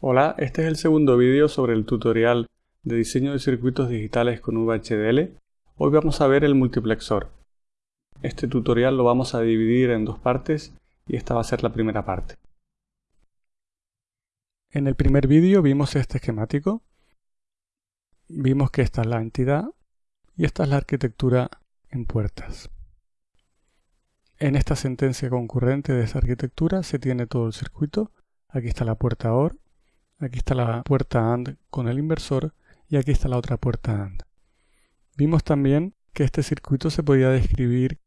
Hola, este es el segundo vídeo sobre el tutorial de diseño de circuitos digitales con VHDL. Hoy vamos a ver el multiplexor. Este tutorial lo vamos a dividir en dos partes y esta va a ser la primera parte. En el primer vídeo vimos este esquemático. Vimos que esta es la entidad y esta es la arquitectura en puertas. En esta sentencia concurrente de esta arquitectura se tiene todo el circuito. Aquí está la puerta OR Aquí está la puerta AND con el inversor y aquí está la otra puerta AND. Vimos también que este circuito se podía describir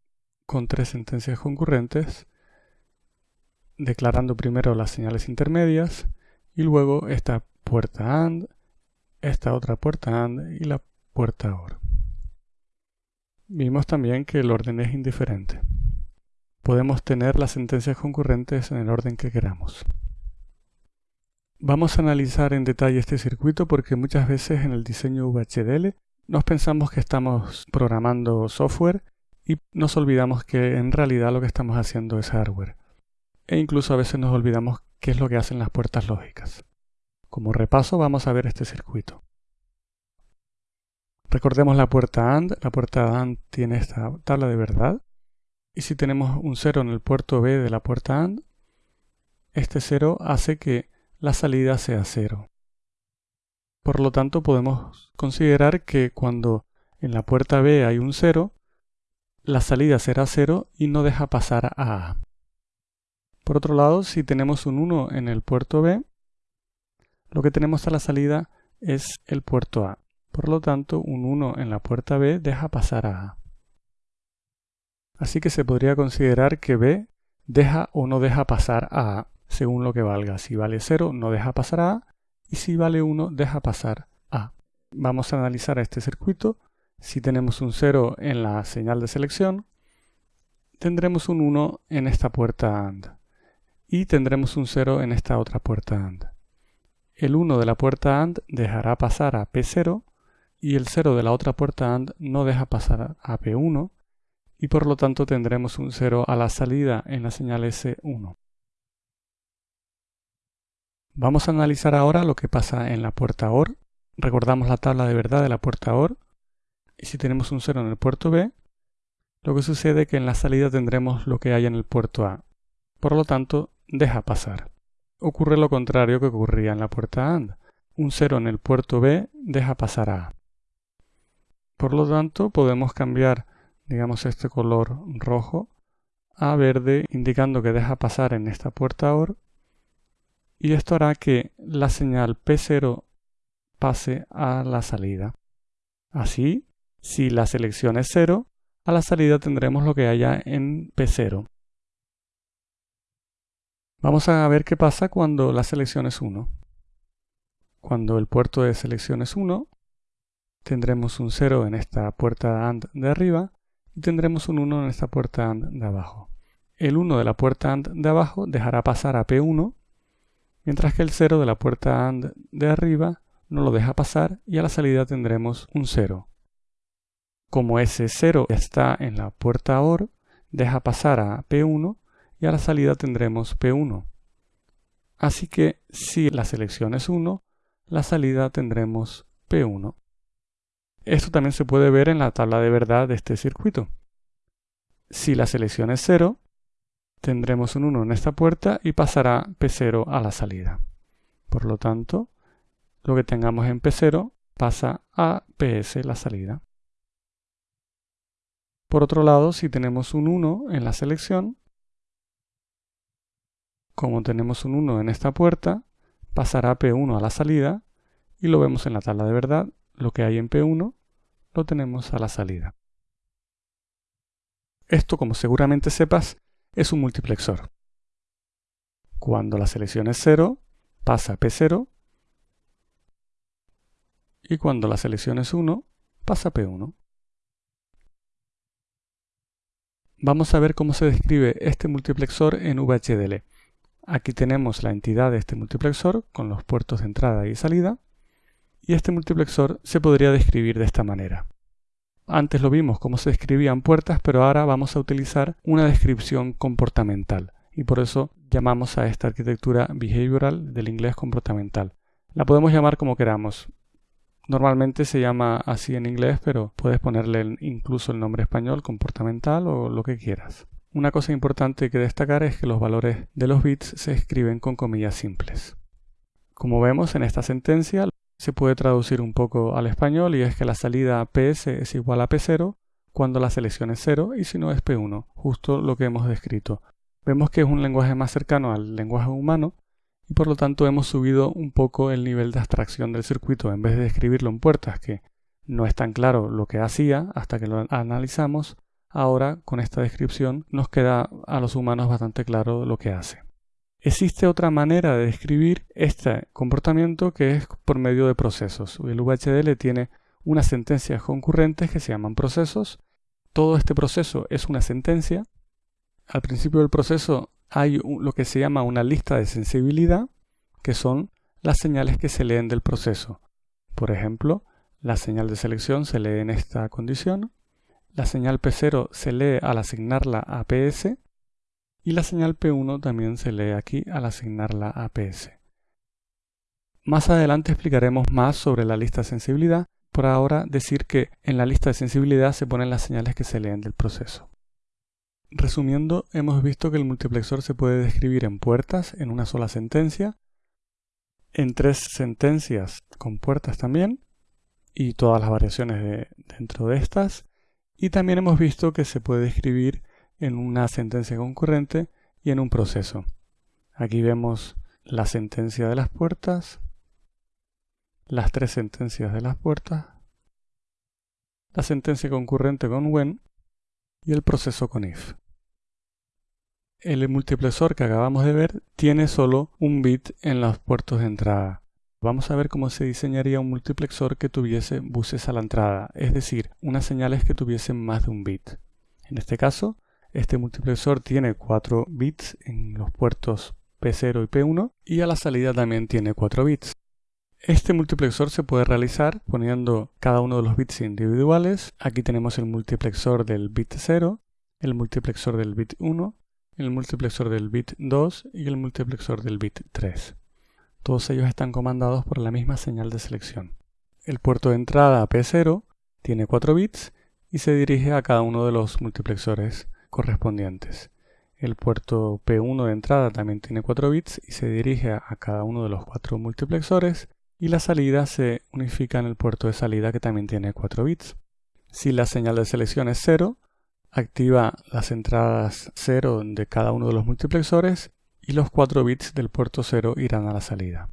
con tres sentencias concurrentes, declarando primero las señales intermedias y luego esta puerta AND, esta otra puerta AND y la puerta OR. Vimos también que el orden es indiferente. Podemos tener las sentencias concurrentes en el orden que queramos. Vamos a analizar en detalle este circuito porque muchas veces en el diseño VHDL nos pensamos que estamos programando software y nos olvidamos que en realidad lo que estamos haciendo es hardware. E incluso a veces nos olvidamos qué es lo que hacen las puertas lógicas. Como repaso vamos a ver este circuito. Recordemos la puerta AND. La puerta AND tiene esta tabla de verdad. Y si tenemos un 0 en el puerto B de la puerta AND, este 0 hace que la salida sea cero. Por lo tanto, podemos considerar que cuando en la puerta B hay un 0, la salida será 0 y no deja pasar a A. Por otro lado, si tenemos un 1 en el puerto B, lo que tenemos a la salida es el puerto A. Por lo tanto, un 1 en la puerta B deja pasar a A. Así que se podría considerar que B deja o no deja pasar a A según lo que valga. Si vale 0 no deja pasar a y si vale 1 deja pasar A. Vamos a analizar este circuito. Si tenemos un 0 en la señal de selección, tendremos un 1 en esta puerta AND y tendremos un 0 en esta otra puerta AND. El 1 de la puerta AND dejará pasar a P0 y el 0 de la otra puerta AND no deja pasar a P1 y por lo tanto tendremos un 0 a la salida en la señal S1. Vamos a analizar ahora lo que pasa en la puerta OR. Recordamos la tabla de verdad de la puerta OR. Y si tenemos un 0 en el puerto B, lo que sucede es que en la salida tendremos lo que hay en el puerto A. Por lo tanto, deja pasar. Ocurre lo contrario que ocurría en la puerta AND. Un 0 en el puerto B deja pasar a A. Por lo tanto, podemos cambiar, digamos, este color rojo a verde, indicando que deja pasar en esta puerta OR y esto hará que la señal P0 pase a la salida. Así, si la selección es 0, a la salida tendremos lo que haya en P0. Vamos a ver qué pasa cuando la selección es 1. Cuando el puerto de selección es 1, tendremos un 0 en esta puerta AND de arriba y tendremos un 1 en esta puerta AND de abajo. El 1 de la puerta AND de abajo dejará pasar a P1 mientras que el 0 de la puerta AND de arriba no lo deja pasar y a la salida tendremos un 0. Como ese 0 está en la puerta OR, deja pasar a P1 y a la salida tendremos P1. Así que si la selección es 1, la salida tendremos P1. Esto también se puede ver en la tabla de verdad de este circuito. Si la selección es 0, tendremos un 1 en esta puerta y pasará P0 a la salida. Por lo tanto, lo que tengamos en P0 pasa a PS la salida. Por otro lado, si tenemos un 1 en la selección, como tenemos un 1 en esta puerta, pasará P1 a la salida y lo vemos en la tabla de verdad, lo que hay en P1 lo tenemos a la salida. Esto, como seguramente sepas, es un multiplexor. Cuando la selección es 0, pasa a P0 y cuando la selección es 1, pasa a P1. Vamos a ver cómo se describe este multiplexor en VHDL. Aquí tenemos la entidad de este multiplexor con los puertos de entrada y salida y este multiplexor se podría describir de esta manera. Antes lo vimos cómo se describían puertas, pero ahora vamos a utilizar una descripción comportamental. Y por eso llamamos a esta arquitectura behavioral del inglés comportamental. La podemos llamar como queramos. Normalmente se llama así en inglés, pero puedes ponerle incluso el nombre español, comportamental o lo que quieras. Una cosa importante que destacar es que los valores de los bits se escriben con comillas simples. Como vemos en esta sentencia, se puede traducir un poco al español y es que la salida PS es igual a P0 cuando la selección es 0 y si no es P1, justo lo que hemos descrito. Vemos que es un lenguaje más cercano al lenguaje humano y por lo tanto hemos subido un poco el nivel de abstracción del circuito en vez de escribirlo en puertas que no es tan claro lo que hacía hasta que lo analizamos, Ahora, con esta descripción, nos queda a los humanos bastante claro lo que hace. Existe otra manera de describir este comportamiento que es por medio de procesos. El VHDL tiene unas sentencias concurrentes que se llaman procesos. Todo este proceso es una sentencia. Al principio del proceso hay lo que se llama una lista de sensibilidad, que son las señales que se leen del proceso. Por ejemplo, la señal de selección se lee en esta condición, la señal P0 se lee al asignarla a PS y la señal P1 también se lee aquí al asignarla a PS. Más adelante explicaremos más sobre la lista de sensibilidad, por ahora decir que en la lista de sensibilidad se ponen las señales que se leen del proceso. Resumiendo, hemos visto que el multiplexor se puede describir en puertas en una sola sentencia, en tres sentencias con puertas también, y todas las variaciones dentro de estas, y también hemos visto que se puede escribir en una sentencia concurrente y en un proceso. Aquí vemos la sentencia de las puertas, las tres sentencias de las puertas, la sentencia concurrente con when y el proceso con if. El multiplexor que acabamos de ver tiene solo un bit en los puertos de entrada. Vamos a ver cómo se diseñaría un multiplexor que tuviese buses a la entrada, es decir, unas señales que tuviesen más de un bit. En este caso, este multiplexor tiene 4 bits en los puertos P0 y P1 y a la salida también tiene 4 bits. Este multiplexor se puede realizar poniendo cada uno de los bits individuales. Aquí tenemos el multiplexor del bit 0, el multiplexor del bit 1, el multiplexor del bit 2 y el multiplexor del bit 3. Todos ellos están comandados por la misma señal de selección. El puerto de entrada P0 tiene 4 bits y se dirige a cada uno de los multiplexores correspondientes. El puerto P1 de entrada también tiene 4 bits y se dirige a cada uno de los 4 multiplexores y la salida se unifica en el puerto de salida que también tiene 4 bits. Si la señal de selección es 0, activa las entradas 0 de cada uno de los multiplexores y los 4 bits del puerto 0 irán a la salida.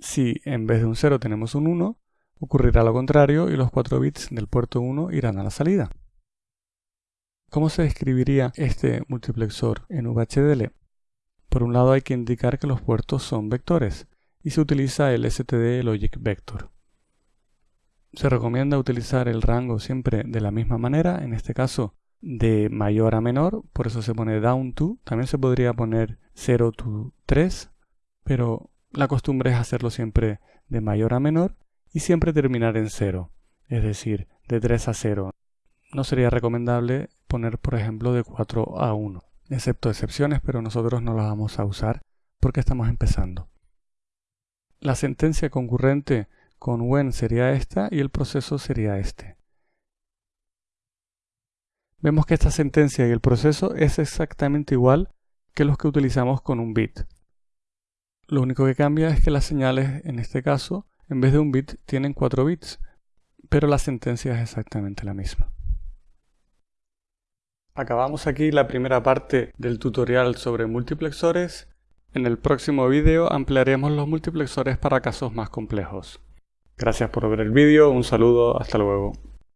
Si en vez de un 0 tenemos un 1, ocurrirá lo contrario y los 4 bits del puerto 1 irán a la salida. ¿Cómo se describiría este multiplexor en VHDL? Por un lado hay que indicar que los puertos son vectores y se utiliza el STD Logic Vector. Se recomienda utilizar el rango siempre de la misma manera, en este caso de mayor a menor, por eso se pone down to. También se podría poner 0 to 3, pero la costumbre es hacerlo siempre de mayor a menor y siempre terminar en 0, es decir, de 3 a 0. No sería recomendable poner, por ejemplo, de 4 a 1, excepto excepciones, pero nosotros no las vamos a usar porque estamos empezando. La sentencia concurrente con when sería esta y el proceso sería este. Vemos que esta sentencia y el proceso es exactamente igual que los que utilizamos con un bit. Lo único que cambia es que las señales, en este caso, en vez de un bit, tienen 4 bits, pero la sentencia es exactamente la misma. Acabamos aquí la primera parte del tutorial sobre multiplexores. En el próximo vídeo ampliaremos los multiplexores para casos más complejos. Gracias por ver el vídeo, un saludo, hasta luego.